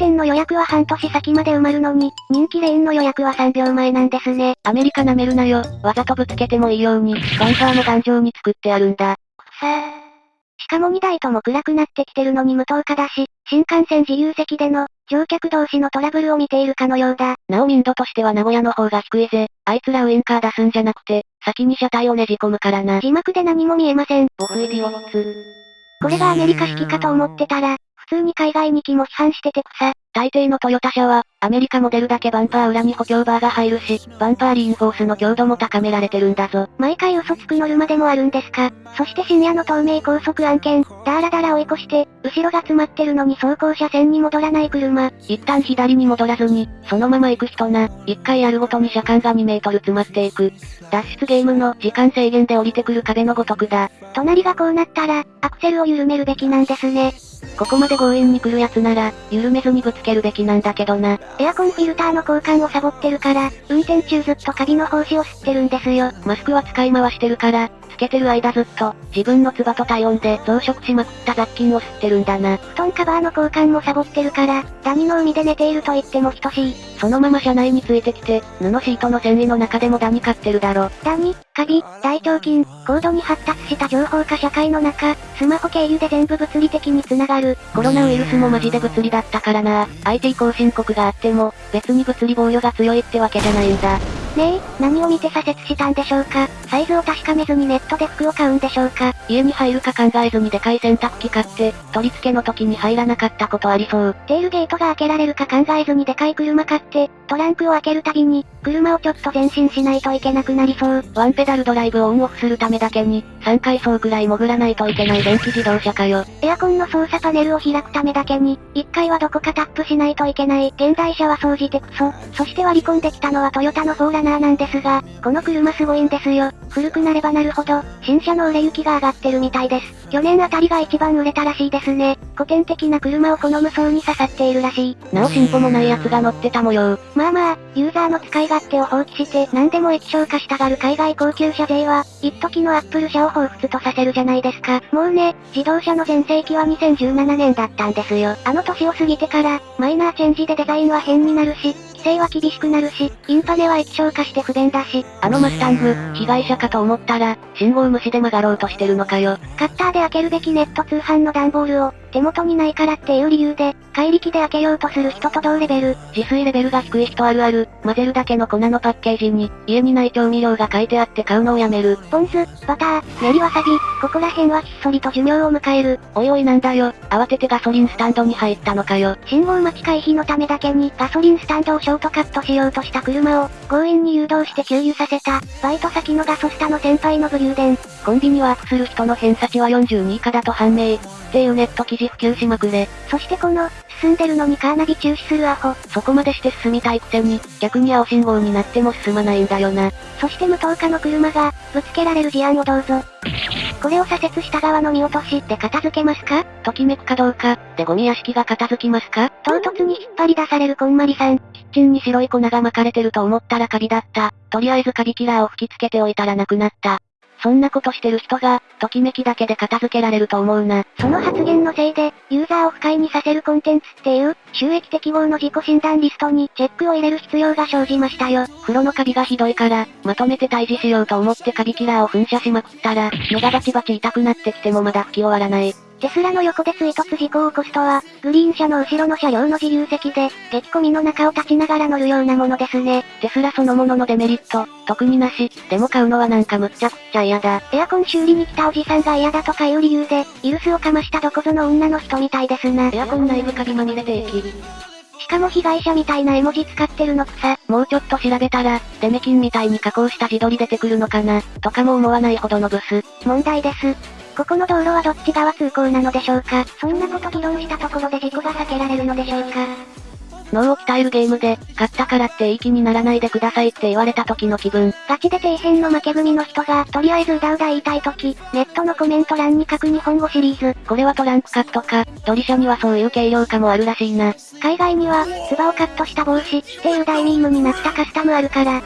店の予約は半年先まで埋まるのに、人気レーンの予約は3秒前なんですね。アメリカ舐めるなよ。わざとぶつけてもいいように、バンパーも頑丈に作ってあるんだ。くさー。しかも2台とも暗くなってきてるのに無灯火だし、新幹線自由席での、乗客同士のトラブルを見ているかのようだ。なお民度としては名古屋の方が低いぜ。あいつらウインカー出すんじゃなくて、先に車体をねじ込むからな。字幕で何も見えません。ボフイディオッツ。これがアメリカ式かと思ってたら、普通に海外ニキも批判してて草。大抵のトヨタ車は、アメリカモデルだけバンパー裏に補強バーが入るし、バンパーリインフォースの強度も高められてるんだぞ。毎回嘘つくノルマでもあるんですか？そして深夜の東名高速案件、ダーラダラ追い越して、後ろが詰まってるのに走行車線に戻らない車。一旦左に戻らずに、そのまま行く人な、一回やるごとに車間が2メートル詰まっていく。脱出ゲームの時間制限で降りてくる壁のごとくだ。隣がこうなったら、アクセルを緩めるべきなんですね。ここまで強引に来る奴なら、緩めずにぶつけるべきなんだけどな。エアコンフィルターの交換をサボってるから、運転中ずっとカビの胞子を吸ってるんですよ。マスクは使い回してるから、つけてる間ずっと、自分の唾と体温で増殖しまくった雑菌を吸ってるんだな。布団カバーの交換もサボってるから、ダニの海で寝ていると言っても等しい。そのまま車内についてきて、布シートの繊維の中でもダニ飼ってるだろ。ダニ、カビ、大腸菌、高度に発達した情報化社会の中、スマホ経由で全部物理的に繋がる。コロナウイルスもマジで物理だったからな。IT 後進国があっても、別に物理防御が強いってわけじゃないんだ。ねえ、何を見て左折したんでしょうか？サイズを確かめずにネットで服を買うんでしょうか？家に入るか考えずにでかい洗濯機買って、取り付けの時に入らなかったことありそう。テールゲートが開けられるか考えずにでかい車買って、トランクを開けるたびに、車をちょっと前進しないといけなくなりそう。ワンペダルドライブをオンオフするためだけに、3階層くらい潜らないといけない電気自動車かよ。エアコンの操作パネルを開くためだけに、1階はどこかタップしないといけない。現代車は掃除てクソ。そして割り込んできたのはトヨタのフォーラナーなんですが、この車すごいんですよ。古くなればなるほど、新車の売れ行きが上がってるみたいです。去年あたりが一番売れたらしいですね。古典的な車を好む層に刺さっているらしい。なお進歩もない奴が乗ってた模様。まあまあ、ユーザーの使い勝手を放棄して何でも液晶化したがる海外高級車税は、一時のアップル車を彷彿とさせるじゃないですか。もうね、自動車の全盛期は2017年だったんですよ。あの年を過ぎてから、マイナーチェンジでデザインは変になるし、規制は厳しくなるし、インパネは液晶化して不便だし。あのマスタング、被害者かと思ったら、信号無視で曲がろうとしてるのかよ。カッターで開けるべきネット通販の段ボールを、手元にないからっていう理由で、怪力で開けようとする人と同レベル。自炊レベルが低い人あるある。混ぜるだけの粉のパッケージに、家にない調味料が書いてあって買うのをやめる。ポン酢、バター、練りわさび、ここら辺はひっそりと寿命を迎える。おいおいなんだよ。慌ててガソリンスタンドに入ったのかよ。信号待ち回避のためだけにガソリンスタンドをショートカットしようとした車を、強引に誘導して給油させた、バイト先のガソスタの先輩の武勇伝。コンビニワークする人の偏差値は42以下だと判明。っていうネット記事普及しまくれ。そしてこの、進んでるのにカーナビ中止するアホ。そこまでして進みたいくせに、逆に青信号になっても進まないんだよな。そして無灯火の車が、ぶつけられる事案をどうぞ。これを左折した側の見落としで片付けますか？ときめくかどうか、でゴミ屋敷が片付きますか？唐突に引っ張り出されるこんまりさん。キッチンに白い粉が巻かれてると思ったらカビだった。とりあえずカビキラーを吹きつけておいたらなくなった。そんなことしてる人が、ときめきだけで片付けられると思うな。その発言のせいで、ユーザーを不快にさせるコンテンツっていう、収益適合の自己診断リストにチェックを入れる必要が生じましたよ。風呂のカビがひどいから、まとめて退治しようと思ってカビキラーを噴射しまくったら、目がバチバチ痛くなってきてもまだ吹き終わらない。テスラの横で追突事故を起こすとは、グリーン車の後ろの車両の自由席で、激込みの中を立ちながら乗るようなものですね。テスラそのもののデメリット、特になし、でも買うのはなんかむっちゃくちゃ嫌だ。エアコン修理に来たおじさんが嫌だとかいう理由で、イルスをかましたどこぞの女の人みたいですな。エアコン内部カビまみれ定期。しかも被害者みたいな絵文字使ってるの草。もうちょっと調べたら、デメキンみたいに加工した自撮り出てくるのかな、とかも思わないほどのブス。問題です。ここの道路はどっち側通行なのでしょうか？そんなこと議論したところで事故が避けられるのでしょうか？脳を鍛えるゲームで、勝ったからっていい気にならないでくださいって言われた時の気分。ガチで底辺の負け組の人が、とりあえずうだうだ言いたい時、ネットのコメント欄に書く日本語シリーズ。これはトランクカットか、ドリシャにはそういう軽量化もあるらしいな。海外には、ツバをカットした帽子っていう大ミームになったカスタムあるから、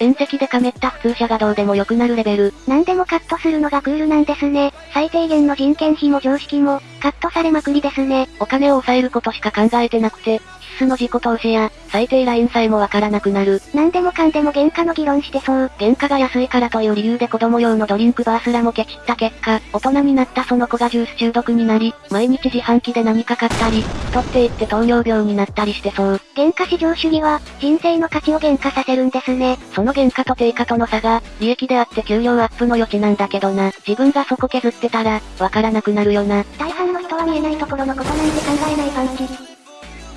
縁石でかめった普通車がどうでも良くなるレベル。何でもカットするのがクールなんですね。最低限の人件費も常識も、カットされまくりですね。お金を抑えることしか考えてなくて、必須の自己投資や、最低ラインさえもわからなくなる。何でもかんでも原価の議論してそう。原価が安いからという理由で子供用のドリンクバーすらもケチった結果、大人になったその子がジュース中毒になり、毎日自販機で何か買ったり、太っていって糖尿病になったりしてそう。原価至上主義は、人生の価値を減価させるんですね。その原価と定価との差が、利益であって給料アップの余地なんだけどな。自分がそこ削ってたら、わからなくなるよな。大半の人は見えないところのことなんて考えないパンチ。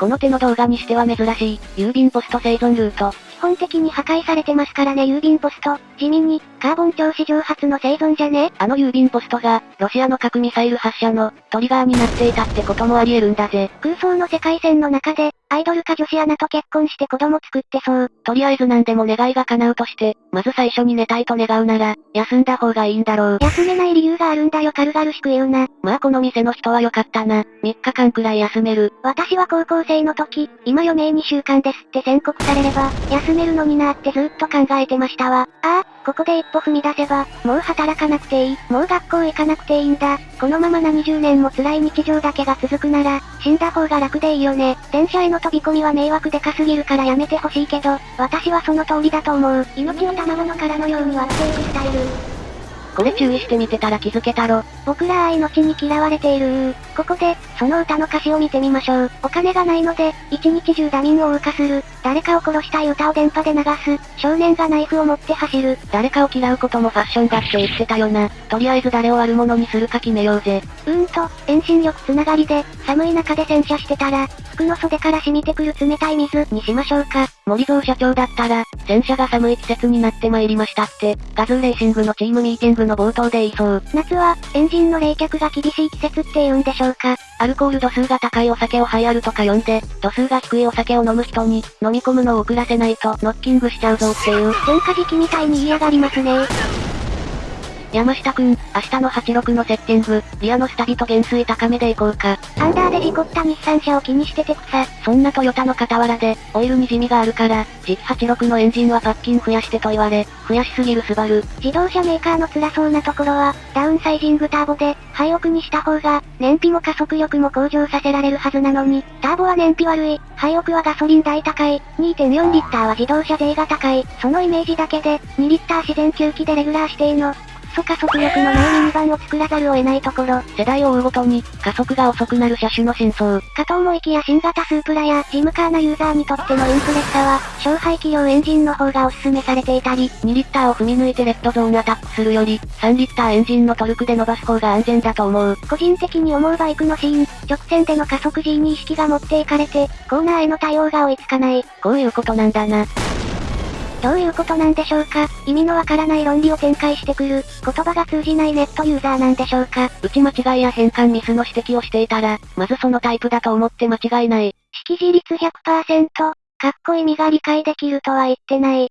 この手の動画にしては珍しい、郵便ポスト生存ルート。基本的に破壊されてますからね郵便ポスト。地味に、カーボン超史上初の生存じゃね？あの郵便ポストが、ロシアの核ミサイル発射の、トリガーになっていたってこともあり得るんだぜ。空想の世界線の中で、アイドルか女子アナと結婚して子供作ってそう。とりあえず何でも願いが叶うとして、まず最初に寝たいと願うなら、休んだ方がいいんだろう。休めない理由があるんだよ軽々しく言うな。まあこの店の人は良かったな。3日間くらい休める。私は高校生の時、今余命2週間ですって宣告されれば、休めるのになーってずっと考えてましたわ。ああ、ここで一歩踏み出せば、もう働かなくていい。もう学校行かなくていいんだ。このまま何十年も辛い日常だけが続くなら、死んだ方が楽でいいよね。電車への飛び込みは迷惑でかすぎるからやめてほしいけど、私はその通りだと思う。命を卵の殻のように割っていくスタイル。これ注意してみてたら気づけたろ。僕らは命に嫌われているここで、その歌の歌詞を見てみましょう。お金がないので、一日中ダミンを謳歌する。誰かを殺したい歌を電波で流す。少年がナイフを持って走る。誰かを嫌うこともファッションだって言ってたよな。とりあえず誰を悪者にするか決めようぜ。うーんと、遠心力つながりで、寒い中で洗車してたら、服の袖から染みてくる冷たい水にしましょうか。森蔵社長だったら、洗車が寒い季節になって参りましたって、ガズーレーシングのチームミーティングの冒頭で言いそう。夏は、エンジンの冷却が厳しい季節って言うんでしょうか。アルコール度数が高いお酒をハイアルとか呼んで、度数が低いお酒を飲む人に、飲み込むのを遅らせないと、ノッキングしちゃうぞっていう。喧嘩時期みたいに嫌がりますね山下くん、明日の86のセッティング、リアのスタビと減衰高めでいこうか。アンダーで事故った日産車を気にしてて草。そんなトヨタの傍らで、オイルに地味があるから、次期86のエンジンはパッキン増やしてと言われ、増やしすぎるスバル。自動車メーカーの辛そうなところは、ダウンサイジングターボで、廃屋にした方が、燃費も加速力も向上させられるはずなのに、ターボは燃費悪い、廃屋はガソリン代高い、2.4リッターは自動車税が高い、そのイメージだけで、2リッター自然吸気でレギュラー指定の、素加速力のないミニバンを作らざるを得ないところ。世代を追うごとに、加速が遅くなる車種の真相。かと思いきや新型スープラや、ジムカーなユーザーにとってのインプレッサは、小排気量エンジンの方がおすすめされていたり、2リッターを踏み抜いてレッドゾーンアタックするより、3リッターエンジンのトルクで伸ばす方が安全だと思う。個人的に思うバイクのシーン、直線での加速 G に意識が持っていかれて、コーナーへの対応が追いつかない。こういうことなんだな。どういうことなんでしょうか？意味のわからない論理を展開してくる、言葉が通じないネットユーザーなんでしょうか？打ち間違いや変換ミスの指摘をしていたら、まずそのタイプだと思って間違いない。識字率100%、かっこ意味が理解できるとは言ってない。